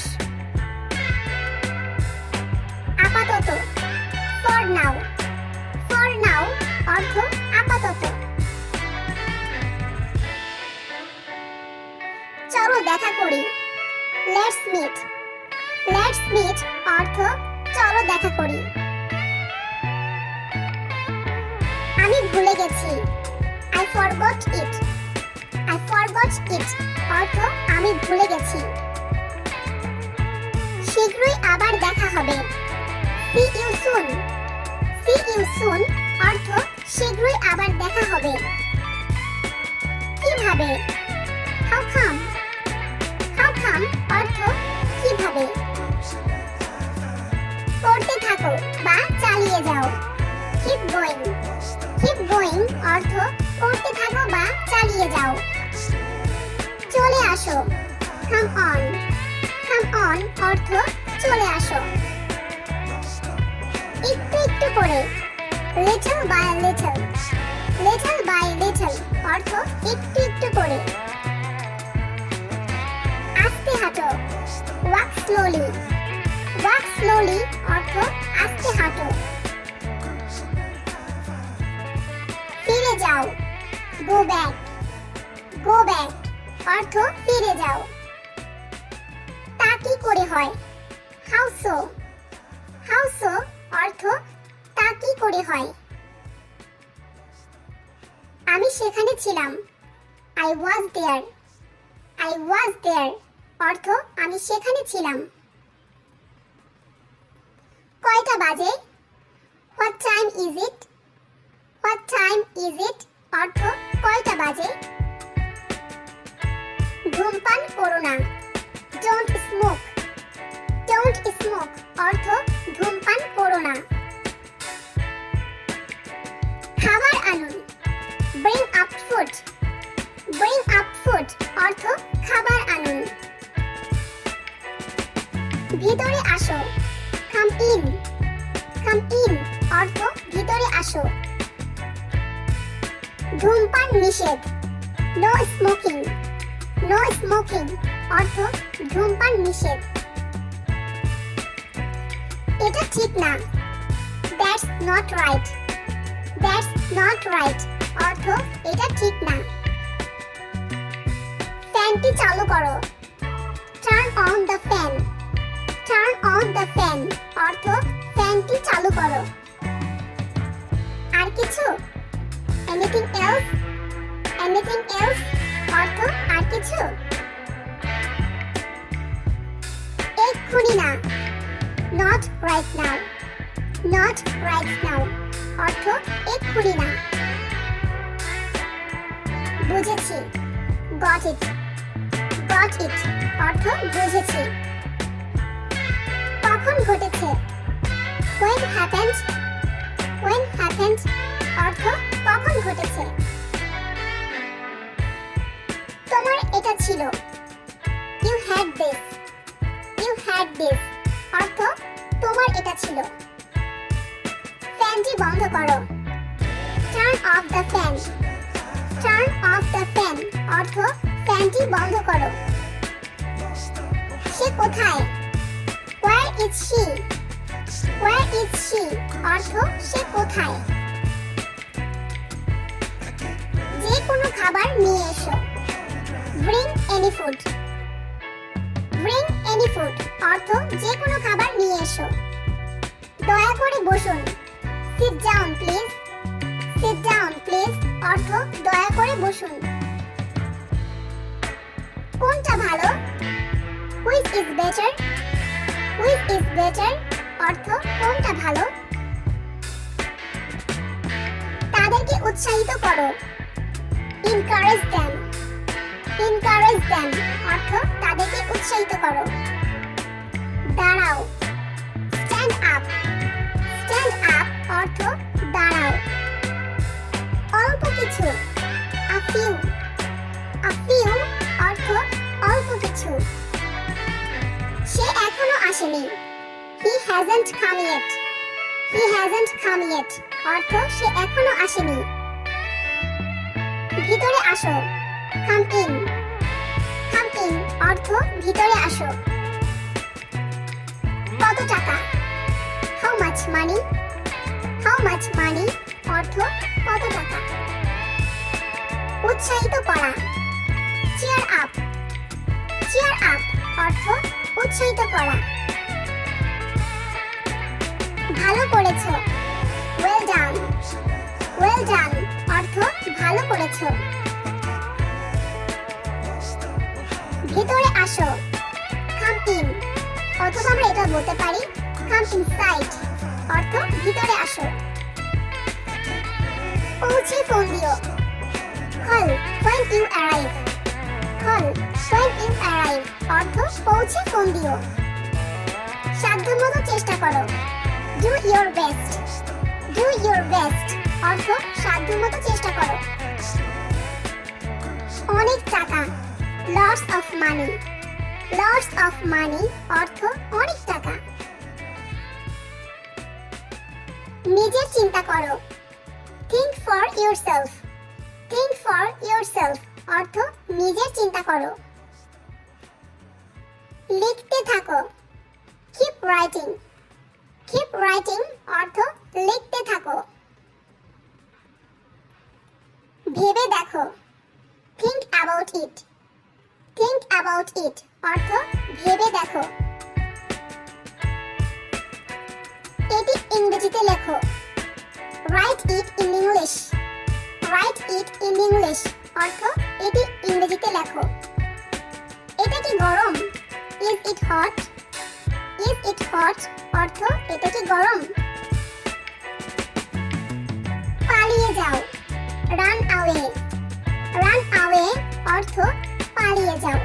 আপাতত ফর নাও ফর নাও অর্থ আপাতত। চলো দেখা করি। লেটস মিট লেটস মিট অর্থ চলো দেখা করি। আমি ভুলে গেছি। I forgot it I forgot it অর্থ আমি ভুলে গেছি। শীঘ্রই আবার দেখা হবে। See you soon see you soon অর্থ শীঘ্রই আবার দেখা হবে। কীভাবে? হাউ কাম হাউ কাম অর্থ কীভাবে? পড়তে থাকো বা চালিয়ে যাও। কিপ গোয়িং কিপ গোয়িং অর্থ পড়তে থাকো বা চালিয়ে যাও। চলে আসো। কাম অন কাম অন অর্থ চলে আসো। একটু একটু করে। Little by little little by little অর্থ একটু একটু করে। আস্তে হাঁটো। ওয়াক স্লোলি ওয়াক স্লোলি অর্থ আস্তে হাঁটো। ফিরে যাও। গো ব্যাক গো ব্যাক অর্থ ফিরে যাও। তা কি করে হয়? হাউ সো হাউ সো অর্থ তা কি করে হয়? আমি সেখানে ছিলাম। I was there I was দেয়ার অর্থ আমি সেখানে ছিলাম। কয়টা বাজে? What time is it what time is it অর্থ কয়টা বাজে? ধূমপান করো না। ডোন্ট স্মোক ডোন্ট স্মোক অর্থ ধূমপান করো না। খাবার আনুন। Bring up food bring up food অর্থ খাবার আনুন। ভিতরে আসো। কাম ইন কাম ইন অর্থ ভিতরে আসো। ধূমপান নিষেধ। নো স্মোকিং নো স্মোকিং অর্থ ধূমপান নিষেধ। এটা ঠিক না। That's not right that's not right অর্থ এটা ঠিক না। ফ্যানটি চালু করো। Turn on the fan turn on the fan অর্থ ফ্যানটি চালু করো। আর কিছু? এনিথিং এলস এনিথিং এলস অর্থ আর কিছু? এক্ষুনি না। Not right now not right now অর্থ, এক্ষুনি না। বুঝেছি। গট ইট গট ইট অর্থ, বুঝেছি। কখন ঘটেছে? When happened? When happened? অর্থ কখন ঘটেছে? তোমার এটা ছিল। You had this you had this অর্থ, তোমার এটা ছিল। ফ্যানটি বন্ধ করো। Turn off the fan turn off the fan অর্থ, ফ্যানটি বন্ধ করো। সে কোথায়? Where is she where is she অর্থ, সে কোথায়? কোনো খাবার নিয়ে এসো। Bring any food bring any food অর্থ যে কোনো খাবার নিয়ে এসো। দয়া করে বসুন। Sit down please sit down please অর্থ দয়া করে বসুন। কোনটা ভালো? Which is better which is better অর্থ কোনটা ভালো? তাদেরকে উৎসাহিত করো। ইনকারেজ দেম ইনকারেজ দেম অর্থ তাদেরকে উৎসাহিত করো। দাঁড়াও। স্ট্যান্ড আপ স্ট্যান্ড আপ অর্থ দাঁড়াও। অল্প কিছু। আ ফিউ আ ফিউ অর্থ অল্প কিছু। সে এখনও আসেনি। He hasn't come yet he hasn't come yet অর্থ সে এখনও আসেনি। ভিতরে আসো। কাম ইন কাম ইন অর্থ ভিতরে আসো। কত টাকা? How much money how much money অর্থ কত টাকা? উৎসাহিত করা। চেয়ার আপ অর্থ উৎসাহিত করা। ভালো করেছ। ওয়েল ডান ওয়েল ডান অর্থ ভালো করেছ। ভেতরে আসো। কাম ইন অথবা আমরা এটা বলতে পারি কাম ইনসাইড অর্থ ভিতরে আসো। পৌঁছে ফোন দিও call when you arrive call when you arrive অর্থ পৌঁছে ফোন দিও সাধ্যমতো চেষ্টা করো। Do your best do your best অর্থ সাধ্যমতো চেষ্টা করো। অনেক টাকা। Loss of money loss of money অর্থ অনেক টাকা। নিজের চিন্তা করো। Think for yourself think for yourself অর্থ নিজের চিন্তা করো। লিখতে থাকো। কিপ রাইটিং কিপ রাইটিং অর্থ লিখতে থাকো। ভেবে দেখো। Think about it think about it অর্থ ভেবে দেখো। এটি ইংরেজিতে লেখো। Write it in English write it in English অর্থ এটি ইংরেজিতে লেখো। এটা কি গরম? Is it hot is it hot অর্থ এটা কি গরম? পালিয়ে যাও। রান আওয়ে রান আওয়ে অর্থ পালিয়ে যাও।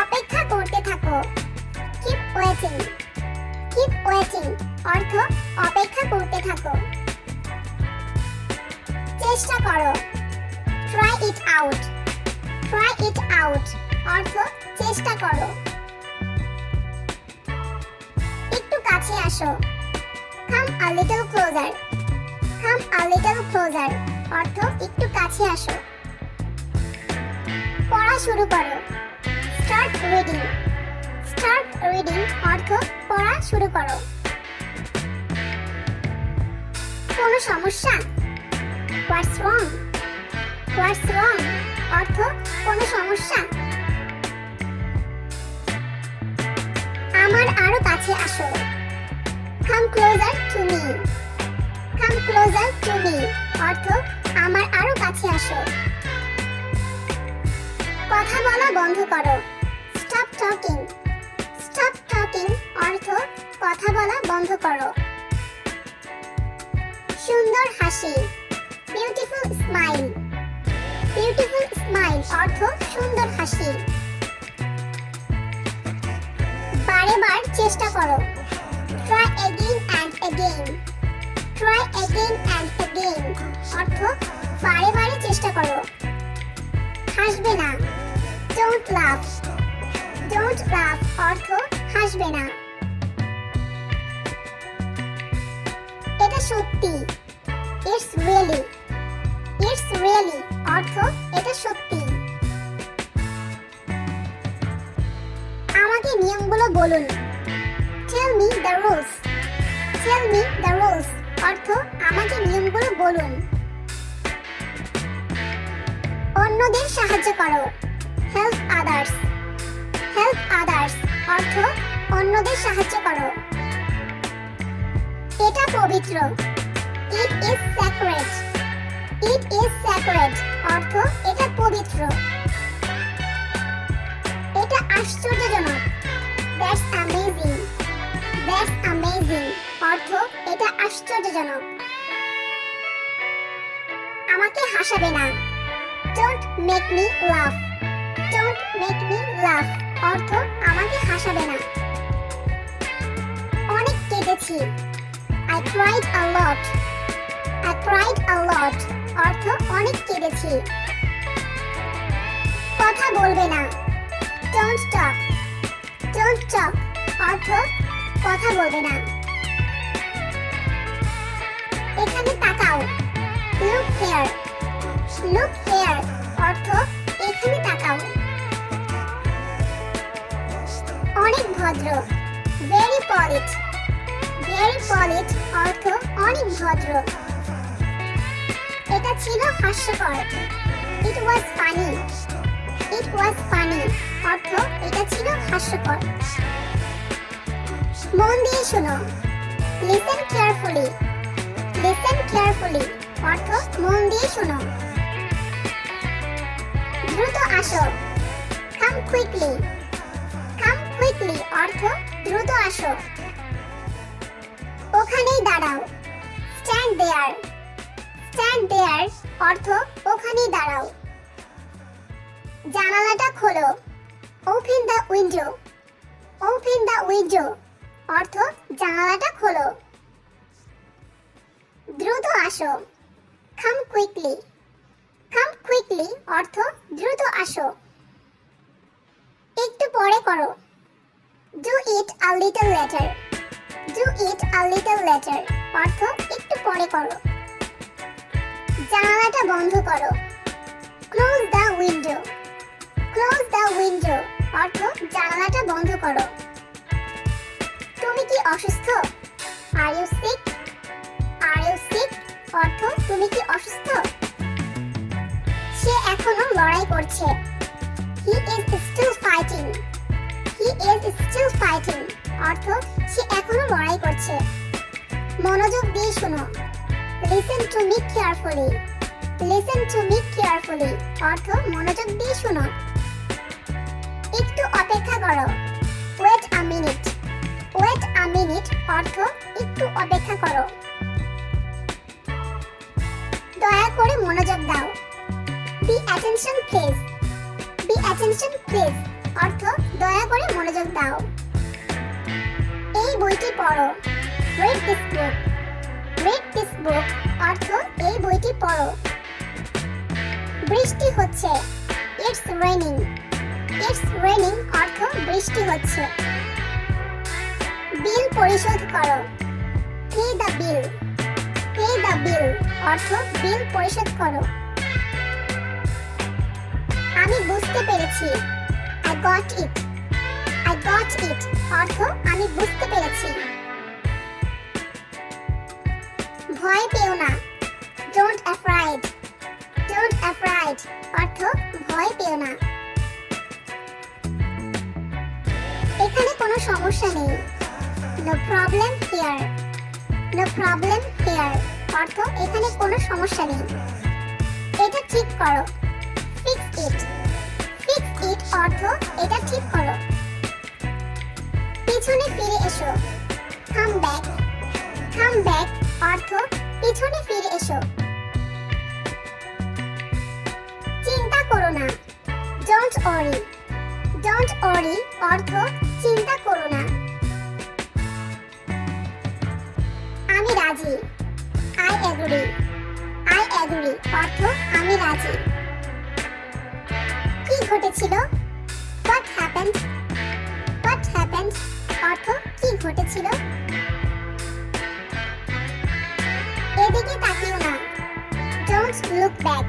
অপেক্ষা করতে থাকো। কিপ ওয়েটিং কিপ ওয়েটিং অর্থ অপেক্ষা করতে থাকো। চেষ্টা করো। Try it out try it out অর্থ চেষ্টা করো। একটু কাছে আসো। Come a little closer come a little closer অর্থ একটু কাছে আসো। পড়া শুরু করো। Start reading. স্টার্ট রিডিং অর্থ পড়া শুরু করো। কোনো সমস্যা? হোয়াটস রং হোয়াটস রং অর্থ কোনো সমস্যা? আমার আরও কাছে আসো। Come closer to me come closer to me অর্থ, আমার আরও কাছে আসো। কথা বলা বন্ধ করো। স্টপ টকিং স্টপ টকিং অর্থ, কথা বলা বন্ধ করো। সুন্দর হাসি। বিউটিফুল স্মাইল বিউটিফুল স্মাইল অর্থ, সুন্দর হাসি। বারে বার চেষ্টা করো। Try again and again try again and again অর্থ, বারে বারে চেষ্টা করো। হাসবে না। ডোন্ট লাভ ডোন্ট লাভ অর্থ, হাসবে না। এটা সত্যি। ইটস রিয়েলি ইটস রিয়েলি অর্থ, এটা সত্যি। আমাকে নিয়মগুলো বলুন। Tell me the rules tell me the rules অর্থ আমাকে নিয়মগুলো বলুন। অন্যদের সাহায্য করো। হেল্প আদার্স হেল্প আদার্স অর্থ অন্যদের সাহায্য করো। এটা পবিত্র। It is sacred it is sacred অর্থ এটা পবিত্র। এটা আশ্চর্যজনক। দ্যাটস অ্যামেজিং দ্যাটস অ্যামেজিং অর্থ এটা আশ্চর্যজনক। আমাকে হাসাবে না। Don't make me laugh don't make me laugh অর্থ আমাকে হাসাবে না। অনেক কেঁদেছি। I cried a lot I cried a lot অর্থ অনেক কেঁদেছি। কথা বলবে না। ডোন্ট টক ডোন্ট টক অর্থ কথা বলবে না। এখানে তাকাও। লুক হেয়ার লুক হেয়ার অর্থ, এখানে তাকাও। অনেক ভদ্র। ভেরি পলিট ভেরি পলিট অর্থ, অনেক ভদ্র। এটা ছিল হাস্যকর। ইট ওয়াজ ফানি ইট ওয়াজ ফানি অর্থ, এটা ছিল হাস্যকর। মন দিয়ে শোনো। লিসেন কেয়ারফুলি লিসেন কেয়ারফুলি অর্থ মন দিয়ে শোনো। দ্রুত আসো। কাম কুইকলি কাম কুইকলি অর্থ দ্রুত আসো। ওখানেই দাঁড়াও। স্ট্যান্ড দেয়ার স্ট্যান্ড দেয়ার অর্থ ওখানেই দাঁড়াও। জানালাটা খোলো। Open the window open the window অর্থ জানালাটা খোলো। দ্রুত আসো। কাম কুইকলি কাম কুইকলি অর্থ দ্রুত আসো। একটু পরে করো। Do it a little later do it a little later অর্থ একটু পরে করো। জানালাটা বন্ধ করো। Close the window close the window অর্থ জানালাটা বন্ধ করো। তুমি কি অসুস্থ? Are you sick are you sick অর্থ তুমি কি অসুস্থ? সে এখনও লড়াই করছে। He is still fighting he is still fighting অর্থ সে এখনও লড়াই করছে। মনোযোগ দিয়ে শোনো। Listen to me carefully listen to me carefully অর্থ মনোযোগ দিয়ে শোনো। একটু অপেক্ষা করো। Wait a minute wait a minute অর্থ একটু অপেক্ষা করো। দয়া করে মনোযোগ দাও। Be attention please be attention please অর্থ, দয়া করে মনোযোগ দাও। এই বইটি পড়ো। Read this book read this book অর্থ, এই বইটি পড়ো। বৃষ্টি হচ্ছে। ইটস রেনিং ইটস রেনিং অর্থ, বৃষ্টি হচ্ছে। বিল পরিশোধ করো। Pay the bill pay the bill অর্থ বিল পরিশোধ করো। আমি বুঝতে পেরেছি। I got it I got it অর্থ আমি বুঝতে পেরেছি। ভয় পেও না। ডোন্ট অ্যাফ্রাইড ডোন্ট অ্যাফ্রাইড অর্থ ভয় পেও না। এখানে কোনো সমস্যা নেই। No problem here no problem here অর্থ এখানে কোনো সমস্যা নেই। এটা ঠিক করো। ফিক্স ইট ফিক্স ইট অর্থ, এটা ঠিক করো। পিছনে ফিরে এসো। কাম ব্যাক কাম ব্যাক অর্থ, পিছনে ফিরে এসো। চিন্তা করো না। ডোন্ট অরি ডোন্ট অরি অর্থ, চিন্তা করো না। আমি রাজি। আই এগ্রি আই এগ্রি অর্থ, আমি রাজি। কি ঘটেছিল? হোয়াট হ্যাপেন্ড হোয়াট হ্যাপেন্ড অর্থ, কি ঘটেছিল? এদিকে তাকিও না। Don't look back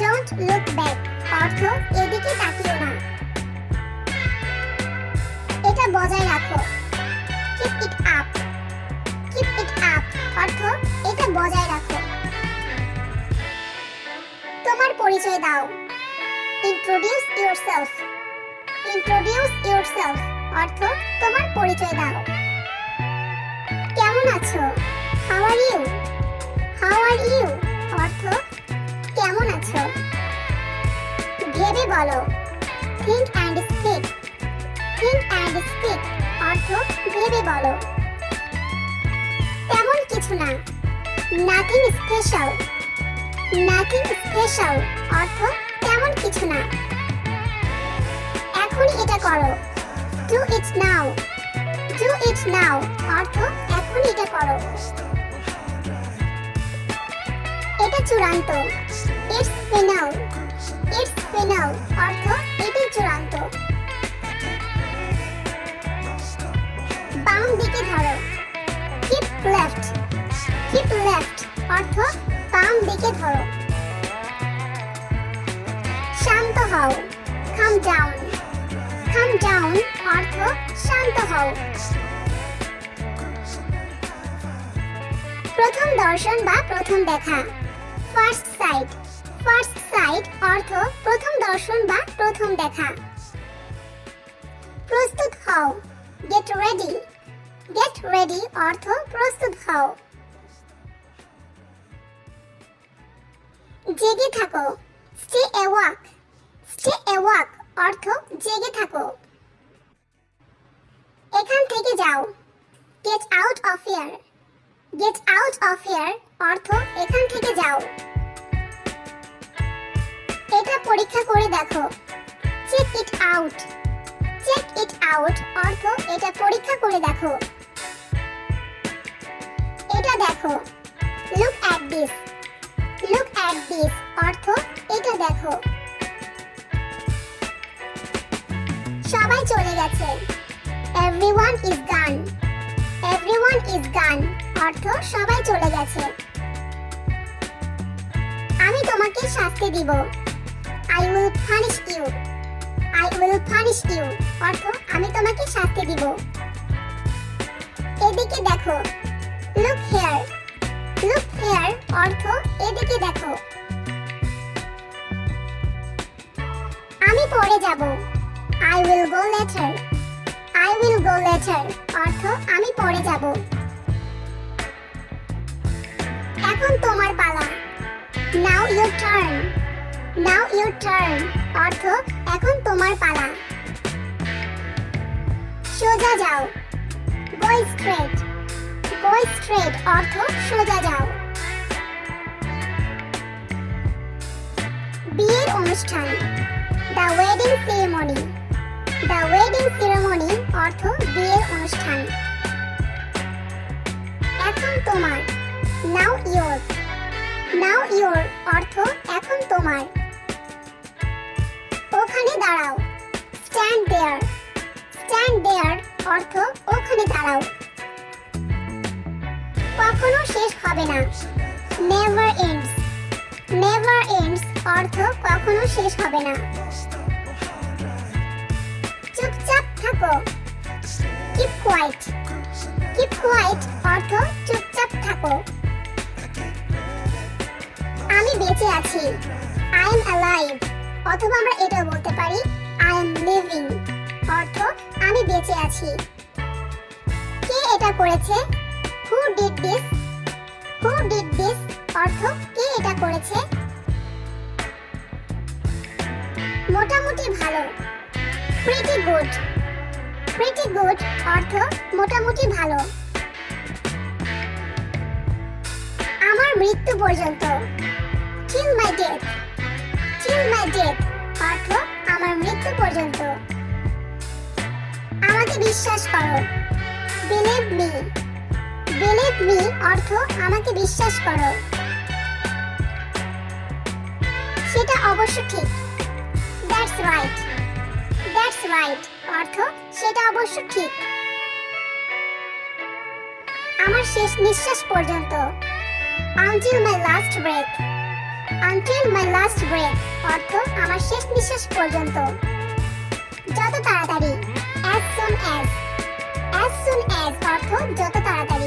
don't look back অর্থ, এদিকে তাকিও না। এটা বজায় রাখো। Keep it up keep it up অর্থ এটা বজায় রাখো। তোমার পরিচয় দাও। ইন্ট্রোডিউস ইয়োরসেলফ ইন্ট্রোডিউস ইয়োরসেলফ অর্থ তোমার পরিচয় দাও। কেমন আছো? How are you how are you অর্থ কেমন আছো? ভেবে বলো। Think and speak think and speak অর্থ ভেবে বলো। তেমন কিছু না। নাথিং স্পেশাল নাথিং স্পেশাল অর্থ তেমন কিছু না। এখন এটা করো। Do it now do it নাও অর্থ এখনই এটা করো। এটা চূড়ান্ত। ইটস ফিনাল ইটস ফিনাল অর্থ এটি চূড়ান্ত। বাম দিকে ধরো। লেফট কিপ লেফট অর্থ বাম দিকে ধরো। শান্ত হও। কাম ডাউন কাম ডাউন অর্থ শান্ত হও। প্রথম দর্শন বা প্রথম দেখা। ফার্স্ট সাইট ফার্স্ট সাইট অর্থ প্রথম দর্শন বা প্রথম দেখা। প্রস্তুত হও। গেট রেডি গেট রেডি অর্থ প্রস্তুত হও। জেগে থাকো। স্টে অ্যাওয়াক স্টে অ্যাওয়াক অর্থ জেগে থাকো। এখান থেকে যাও। Get out of here get out of here অর্থ এখান থেকে যাও। এটা পরীক্ষা করে দেখো। Check it out check it out অর্থ এটা পরীক্ষা করে দেখো। এটা দেখো। Look at this look at this অর্থ এটা দেখো। সবাই চলে গেছে। Everyone is gone everyone is gone অর্থ সবাই চলে গেছে। আমি তোমাকে শাস্তি দিব। I will punish you I will punish you অর্থ আমি তোমাকে শাস্তি দিব। এদিকে দেখো। লুক হেয়ার লুক হেয়ার অর্থ এদিকে দেখো। আমি পড়ে যাব। I will go later I will go later অর্থ, আমি পড়ে যাব। এখন তোমার পালা। Now your turn now your turn অর্থ, এখন তোমার পালা। সোজা যাও। গো স্ট্রেট গো স্ট্রেট অর্থ সোজা যাও। বিয়ের অনুষ্ঠান the wedding ceremony the wedding ceremony অর্থ বিয়ের অনুষ্ঠান। এখন তোমার নাও ইয়োর নাও ইয়োর অর্থ এখন তোমার। ওখানে দাঁড়াও স্ট্যান্ড দেয়ার স্ট্যান্ড দেয়ার অর্থ ওখানে দাঁড়াও। কখনো শেষ হবে না। নেভার এন্ডস নেভার এন্ডস অর্থ কখনো শেষ হবে না। চুপচাপ থাকো। কিপ কোয়াইট কিপ কোয়াইট অর্থ চুপচাপ থাকো। আমি বেঁচে আছি। আই এম অ্যালাইভ অথবা আমরা এটাও বলতে পারি আই এম লিভিং অর্থ আমি বেঁচে আছি। কে এটা করেছে? Who did this who did this অর্থ কে এটা করেছে? মোটামুটি ভালো। প্রিটি গুড প্রিটি গুড অর্থ মোটামুটি ভালো। আমার মৃত্যু পর্যন্ত। Till my death till my death অর্থ আমার মৃত্যু পর্যন্ত। আমাকে বিশ্বাস করো। বিলিভ মি বিলিভ মি অর্থ আমাকে বিশ্বাস করো। সেটা অবশ্য ঠিক। দ্যাটস রাইট দ্যাটস রাইট অর্থ সেটা অবশ্য ঠিক। আমার শেষ নিঃশ্বাস পর্যন্ত। Until my last breath until my last breath অর্থ আমার শেষ নিঃশ্বাস পর্যন্ত। যত তাড়াতাড়ি। As soon as as soon as অর্থ যত তাড়াতাড়ি।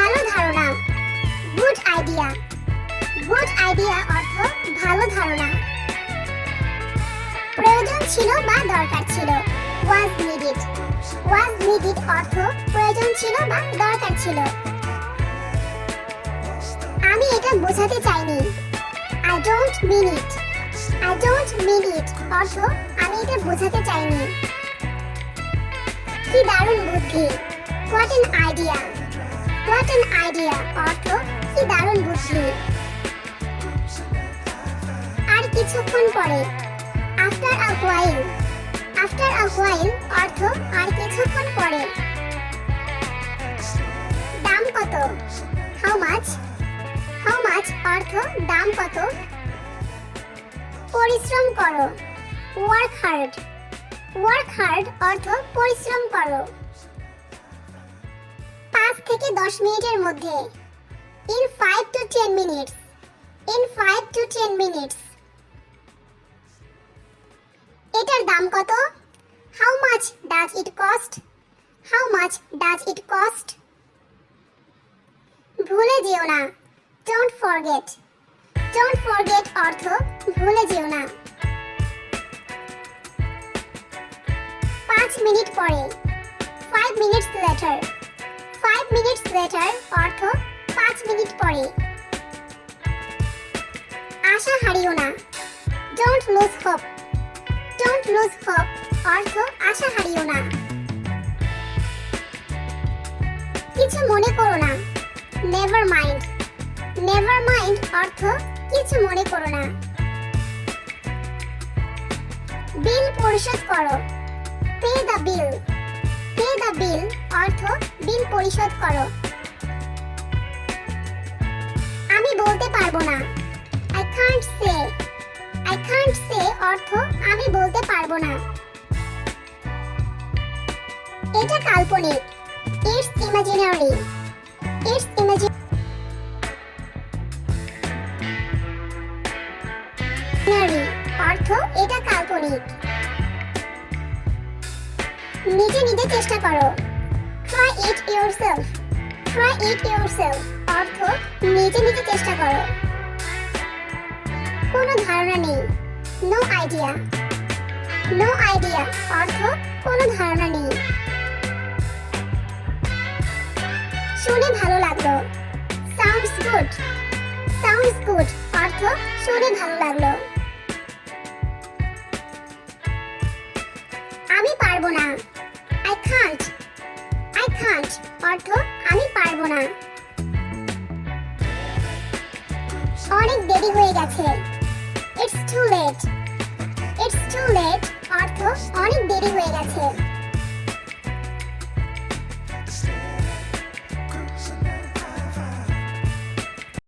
ভালো ধারণা। Good idea. গুড আইডিয়া অর্থ ভালো ধারণা। প্রয়োজন ছিল বা দরকার ছিল। ওয়াজ নিডেড ওয়াজ নিডেড অর্থ প্রয়োজন ছিল বা দরকার ছিল। আমি এটা বোঝাতে চাইনি। I don't mean it I don't mean it অর্থ আমি এটা বোঝাতে চাইনি। কি দারুণ বুদ্ধি। What an idea what an idea অর্থ কি দারুণ বুদ্ধি। আর কিছুক্ষণ পরে after a while after a while অর্থ আর কিছুক্ষণ পরে, দাম কত? হাউ মাছ হাউ মাছ অর্থ দাম কত? পরিশ্রম করো। ওয়ার্ক হার্ড ওয়ার্ক হার্ড অর্থ পরিশ্রম করো। পাঁচ থেকে দশ মিনিটের মধ্যে। In five to ten minutes in five to ten minutes এটার দাম কত? How much does it cost how much does it cost ভুলে যেও না। ডোন্ট ফরগেট ডোন্ট ফরগেট অর্থ ভুলে যেও না। পাঁচ মিনিট পরে। Five minutes later five minutes later অর্থ পাঁচ মিনিট পরে। আশা হারিও না। Don't lose hope don't lose hope অর্থ আশা হারিও না। কিছু মনে করো না। নেভার মাইন্ড নেভার মাইন্ড অর্থ কিছু মনে করো না। বিল পরিশোধ করো। Pay the bill pay the bill অর্থ বিল পরিশোধ করো। আমি বলতে পারব না। I can't say I can't say অর্থ আমি বলতে পারব না। এটা কাল্পনিক। ইটস ইমাজিনারি ইটস ইমাজিনারি অর্থ এটা কাল্পনিক। নিজে নিজে চেষ্টা করো। Try it yourself try it yourself অর্থ, নিজে নিজে চেষ্টা করো। কোনো ধারণা নেই। নো আইডিয়া নো আইডিয়া অর্থ, কোনো ধারণা নেই। শুনে ভালো লাগল। সাউন্ডস গুড সাউন্ডস গুড অর্থ, শুনে ভালো লাগল। আমি পারব না। আই অর্থ আমি পারব না। অনেক দেরি হয়ে গেছে। It's too late it's too late অর্থ অনেক দেরি হয়ে গেছে।